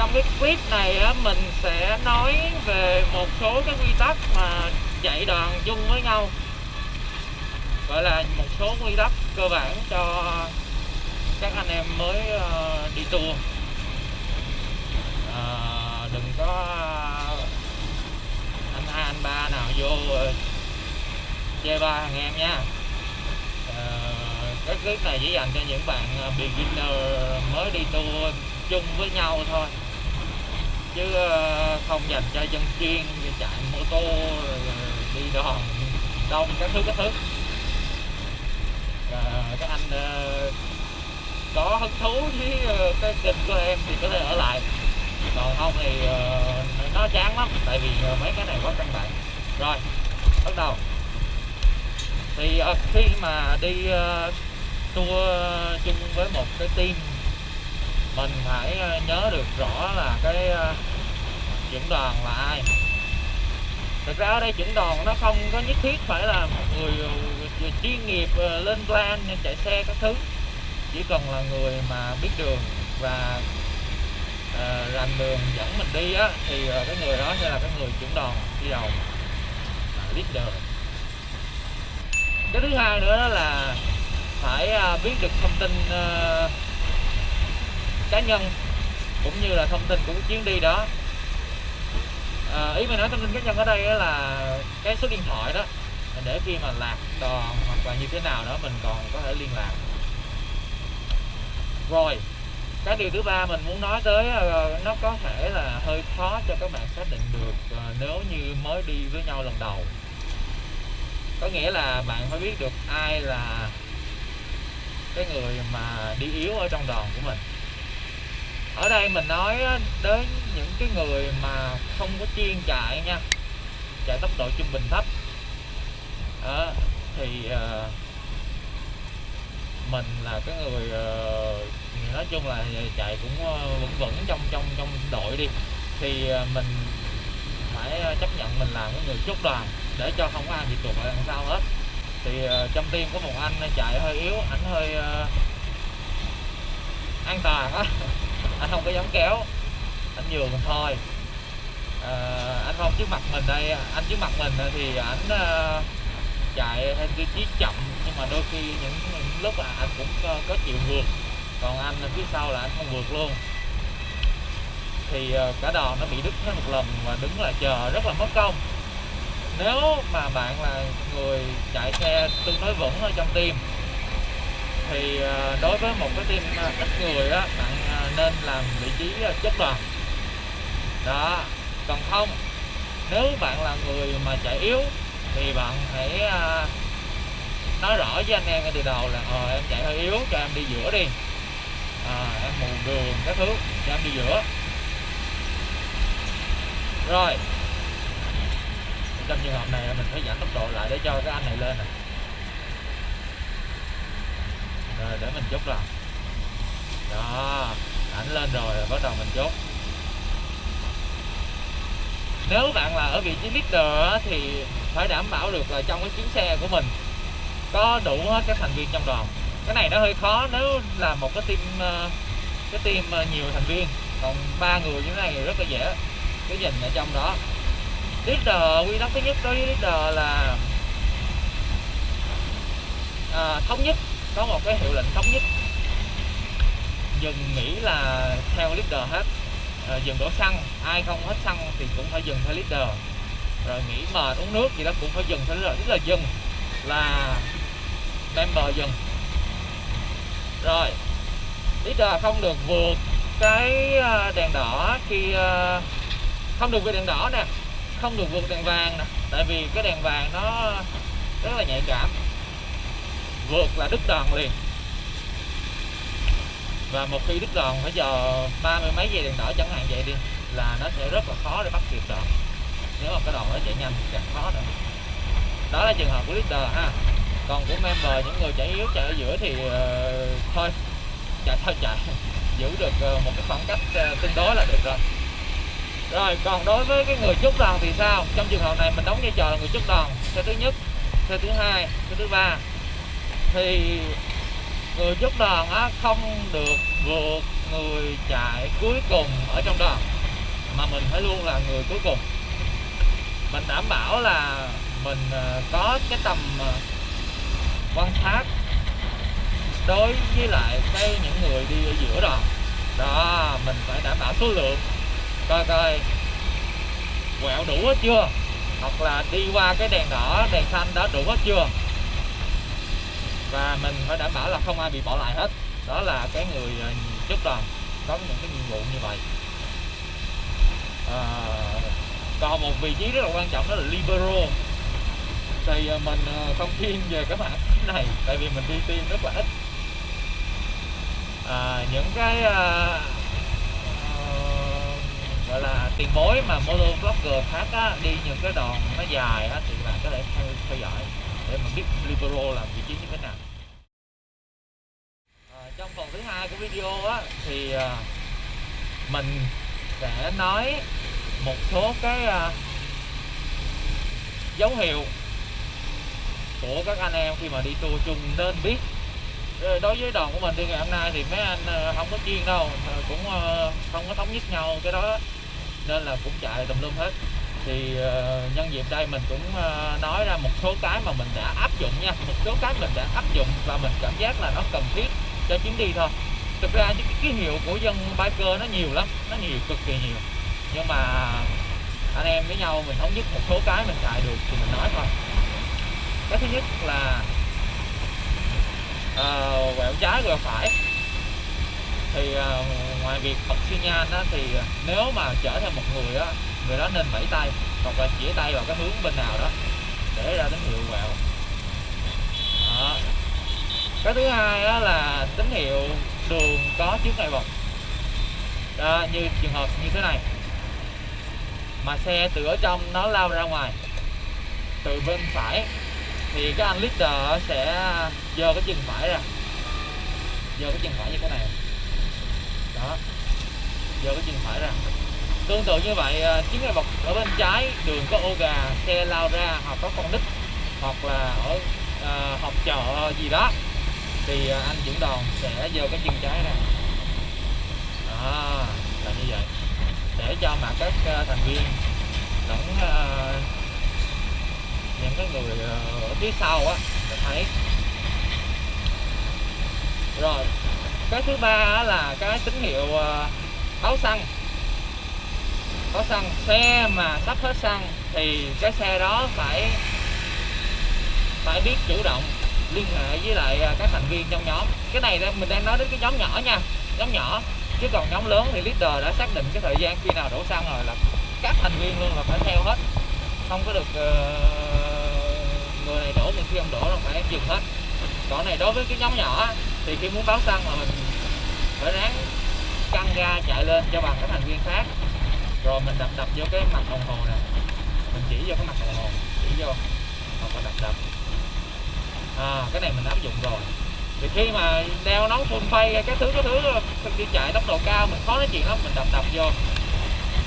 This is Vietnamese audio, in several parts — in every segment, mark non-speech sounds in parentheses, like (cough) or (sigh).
trong cái clip này á, mình sẽ nói về một số cái quy tắc mà chạy đoàn chung với nhau. Gọi là một số quy tắc cơ bản cho các anh em mới ờ, đi tour. Ờ, đừng có anh hai anh ba nào vô ờ, chê ba thằng em nha. Ờ, cái clip này chỉ dành cho những bạn ờ, beginner mới đi tour chung với nhau thôi chứ ờ, không dành cho dân chuyên như chạy mô tô đi đoàn đông các thứ các thứ. Ờ, các anh ờ, có hứng thú với ờ, cái kênh của em thì có thể ở lại. Còn không thì nó chán lắm tại vì mấy cái này quá căn bản rồi bắt đầu. Thì khi mà đi tour chung với một cái team mình phải ờ, nhớ được rõ là cái ờ, đoàn là ai. Thực ra ở đây dẫn đoàn nó không có nhất thiết phải là một người ờ, chuyên nghiệp ờ, lên plan chạy xe các thứ. Chỉ cần là người mà biết đường và uh, rành đường dẫn mình đi á thì cái người đó sẽ là cái người dẫn đoàn đi đầu biết leader cái thứ hai nữa đó là phải biết được thông tin cá nhân cũng như là thông tin của chuyến đi đó. À, ý mình nói thông tin cá nhân ở đây là cái số điện thoại đó để khi mà lạc đoàn hoặc là như thế nào đó mình còn có thể liên lạc. Rồi cái điều thứ ba mình muốn nói tới nó có thể là hơi khó cho các bạn xác định được à, nếu như mới đi với nhau lần đầu. Có nghĩa là bạn phải biết được ai là cái người mà đi yếu ở trong đoàn của mình ở đây mình nói đến những cái người mà không có chuyên chạy nha chạy tốc độ trung bình thấp. Đó, thì ờ, mình là cái người ờ, nói chung là chạy cũng ờ, vững vững trong trong trong đội đi. Thì ờ, mình phải ờ, chấp nhận mình làm cái người chốt đoàn để cho không có ai bị tụt lại đằng sau hết. Thì ờ, trong team có một anh chạy hơi yếu ảnh hơi ờ, an toàn á. (laughs) anh không có dám kéo. Anh nhường thôi. À, anh không trước mặt mình đây anh trước mặt mình thì ảnh uh, chạy theo tiêu chí chậm nhưng mà đôi khi những, những lúc là anh cũng có, có chịu vượt. Còn anh phía sau là anh không vượt luôn. Thì uh, cả đò nó bị đứt hết một lần và đứng lại chờ rất là mất công. Nếu mà bạn là người chạy xe tương đối vững ở trong tim thì ờ, đối với một cái team ờ, ít người đó bạn ờ, nên làm vị trí chất đoàn. Đó còn không nếu bạn là người mà chạy yếu thì bạn hãy nói rõ với anh em ngay từ đầu là ờ em chạy hơi yếu cho em đi giữa đi. À, em mù đường các thứ cho em đi giữa. Rồi. Trong trường hợp này mình phải giảm tốc độ lại để cho cái anh này lên này rồi để mình chốt lòng đó ảnh lên rồi, rồi bắt đầu mình chốt. Nếu bạn là ở vị trí leader thì phải đảm bảo được là trong cái chuyến xe của mình có đủ hết các thành viên trong đoàn. Cái này nó hơi khó nếu là một cái team ờ, cái team ờ, nhiều thành viên. Còn ba người như thế này thì rất là dễ cái nhìn ở trong đó. Leader quy tắc thứ nhất đối với leader là à, thống nhất có một cái hiệu lệnh thống nhất. Dừng nghĩ là theo leader hết. À, dừng đổ xăng ai không hết xăng thì cũng phải dừng theo leader. Rồi nghỉ mệt uống nước gì đó cũng phải dừng theo leader tức là dừng là member dừng. Rồi leader không được vượt cái ờ, đèn đỏ khi không được vượt đèn đỏ nè không được vượt đèn vàng nè tại vì cái đèn vàng nó rất là nhạy cảm vượt là đứt đòn liền. Và một khi đứt đòn phải chờ ba mươi mấy giây đèn đỏ chẳng hạn vậy đi là nó sẽ rất là khó để bắt kịp đòn. Nếu mà cái đòn nó chạy nhanh thì càng khó nữa. Đó là trường hợp của leader ha. Còn của member những người chạy yếu chạy ở giữa thì uh, thôi chạy thôi chạy. (laughs) Giữ được uh, một cái khoảng cách uh, tương đối là được rồi. Rồi còn đối với cái người chốt đòn thì sao? Trong trường hợp này mình đóng vai trò là người chốt đòn. Xe thứ nhất xe thứ hai xe thứ ba thì người giúp đoàn á không được vượt người chạy cuối cùng ở trong đoàn, mà mình phải luôn là người cuối cùng. Mình đảm bảo là mình ờ, có cái tầm ờ, quan sát đối với lại cái những người đi ở giữa đoàn. Đó, mình phải đảm bảo số lượng. Coi coi, quẹo đủ hết chưa? Hoặc là đi qua cái đèn đỏ, đèn xanh đó đủ hết chưa? Và mình phải đảm bảo là không ai bị bỏ lại hết. Đó là cái người ờ, chốt đoàn có những cái nhiệm vụ như vậy. À, còn một vị trí rất là quan trọng đó là libero. Thì à, mình à, không thiên về cái mảng này tại vì mình đi tiêm rất là ít. À, những cái à, gọi là tiền bối mà motor blogger khác á, đi những cái đoạn nó dài á, thì bạn có thể theo, theo dõi để mà biết libero làm vị trí như thế nào. À, trong phần thứ hai của video á, thì à, mình sẽ nói một số cái à, dấu hiệu của các anh em khi mà đi tour chung nên biết. Ờ, đối với đoàn của mình đi ngày hôm nay thì mấy anh à, không có chuyên đâu cũng à, không có thống nhất nhau cái đó nên là cũng chạy tùm lum hết thì uh, nhân dịp đây mình cũng uh, nói ra một số cái mà mình đã áp dụng nha. Một số cái mình đã áp dụng và mình cảm giác là nó cần thiết cho chuyến đi thôi. Thực ra những cái ký hiệu của dân biker nó nhiều lắm nó nhiều cực kỳ nhiều. Nhưng mà anh em với nhau mình thống nhất một số cái mình chạy được thì mình nói thôi. Cái thứ nhất là uh, quẹo trái quẹo phải. Thì uh, ngoài việc bật xi nhan đó thì nếu mà chở theo một người á người đó nên vẫy tay hoặc là chỉ tay vào cái hướng bên nào đó để ra tín hiệu vào. đó. cái thứ hai đó là tín hiệu đường có trước ngay bật. Đó, như trường hợp như thế này. Mà xe từ ở trong nó lao ra ngoài từ bên phải thì cái anh leader sẽ giơ cái chân phải ra. Giơ cái chân phải như thế này. Đó. Giơ cái chân phải ra tương tự như vậy chính chiếc ngay bọc ở bên trái đường có ô gà xe lao ra hoặc có con nít hoặc là ở à, học chợ gì đó thì à, anh Dũng đoàn sẽ giơ cái chân trái ra. Đó là như vậy. Để cho mà các uh, thành viên lẫn uh, những cái người uh, ở phía sau á thấy. Rồi cái thứ ba là cái tín hiệu uh, báo xăng có xăng. Xe mà sắp hết xăng thì cái xe đó phải phải biết chủ động liên hệ với lại à, các thành viên trong nhóm. Cái này mình đang nói đến cái nhóm nhỏ nha. Nhóm nhỏ. Chứ còn nhóm lớn thì leader đã xác định cái thời gian khi nào đổ xăng rồi là các thành viên luôn là phải theo hết. Không có được uh, người này đổ người kia không đổ là phải dừng hết. Còn này đối với cái nhóm nhỏ thì khi muốn báo xăng mà mình phải ráng căng ga chạy lên cho bằng các thành viên khác rồi mình đập đập vô cái mặt đồng hồ nè. Mình chỉ vô cái mặt đồng hồ chỉ vô. Hoặc là đập đập. À, cái này mình áp dụng rồi. Thì khi mà đeo nón phun phay cái thứ cái thứ đi chạy tốc độ cao mình khó nói chuyện lắm mình đập đập vô.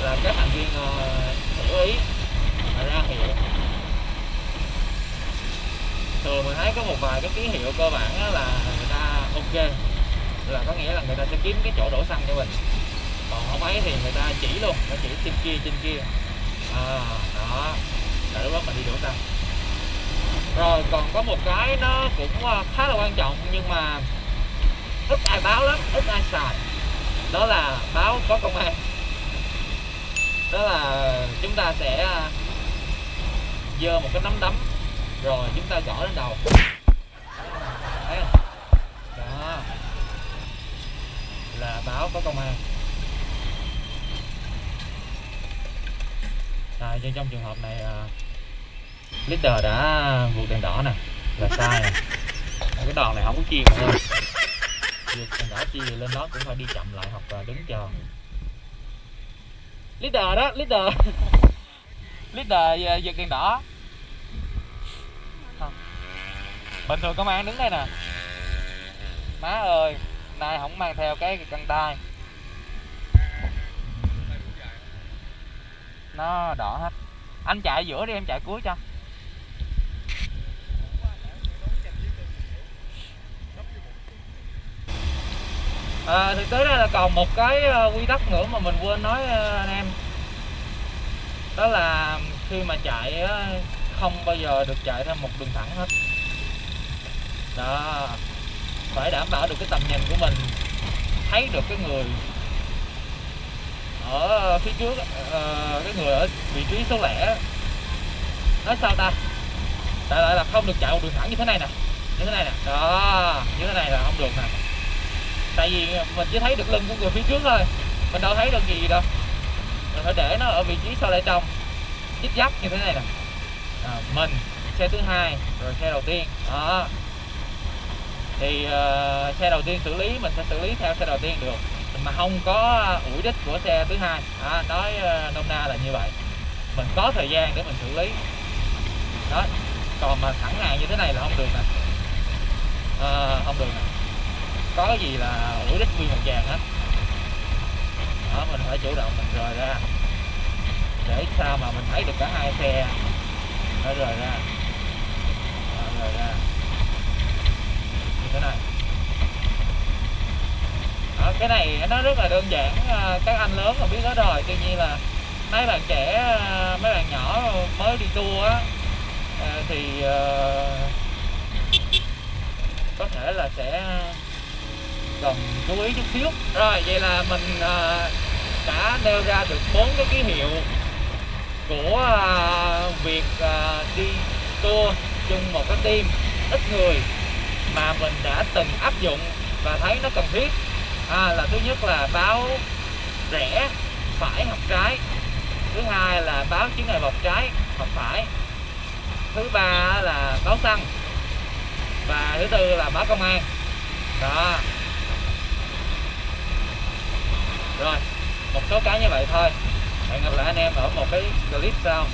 Là các thành viên uh, hiểu ý. Mà ra hiệu. Thường mình thấy có một vài cái ký hiệu cơ bản là người ta ok. Là có nghĩa là người ta sẽ kiếm cái chỗ đổ xăng cho mình còn không ấy thì người ta chỉ luôn nó chỉ trên kia trên kia. À, đó. Để lúc đó mình đi đổ xăng rồi còn có một cái nó cũng ờ, khá là quan trọng nhưng mà ít ai báo lắm ít ai xài. Đó là báo có công an. Đó là chúng ta sẽ ờ, dơ một cái nắm đấm rồi chúng ta gõ lên đầu. Thấy không? Đó. Là báo có công an. À, trong trường hợp này uh, leader đã vượt đèn đỏ nè là sai. Nè (laughs) cái đòn này không có chiên mọi người vượt đèn đỏ chi thì lên đó cũng phải đi chậm lại hoặc là đứng chờ. Leader đó leader. (laughs) Leader vượt đèn đỏ. Bình thường công an đứng đây nè. Má ơi nay không mang theo cái căng tay nó đỏ hết. Anh chạy giữa đi em chạy cuối cho. À, thực tế ra là còn một cái ờ, quy tắc nữa mà mình quên nói ờ, anh em. Đó là khi mà chạy không bao giờ được chạy theo một đường thẳng hết. Đó. Phải đảm bảo được cái tầm nhìn của mình. Thấy được cái người ở ờ, phía trước ờ, cái người ở vị trí số lẻ. Nói sao ta? Đại loại là không được chạy một đường thẳng như thế này nè như thế này nè. Đó như thế này là không được nè. Tại vì mình chỉ thấy được lưng của người phía trước thôi mình đâu thấy được gì đâu. Mình phải để nó ở vị trí sau lại trong chích dắt như thế này nè. À, mình xe thứ hai rồi xe đầu tiên. Đó. Thì uh, xe đầu tiên xử lý mình sẽ xử lý theo xe đầu tiên được mà không có ủi đích của xe thứ hai. À, nói ờ, nôm na là như vậy. Mình có thời gian để mình xử lý. Đó còn mà thẳng hàng như thế này là không được nè. À, không được nè. Có cái gì là ủi đích nguyên một vàng hết. Đó mình phải chủ động mình rời ra. Để sao mà mình thấy được cả hai xe. Nó rời ra. Đó, rời ra. Như thế này. Đó, cái này nó rất là đơn giản à, các anh lớn là biết hết rồi. Tuy nhiên là mấy bạn trẻ ờ, mấy bạn nhỏ mới đi tour á à, thì có thể là sẽ cần chú ý chút xíu. Rồi vậy là mình à, đã nêu ra được bốn cái ký hiệu của à, việc à, đi tour chung một cái team ít người mà mình đã từng áp dụng và thấy nó cần thiết à, là thứ nhất là báo rẽ phải hoặc trái. Thứ hai là báo chứng ngại vật trái hoặc phải. Thứ ba là báo xăng. Và thứ tư là báo công an. Đó. Rồi một số cái như vậy thôi. Hẹn gặp lại anh em ở một cái clip sau.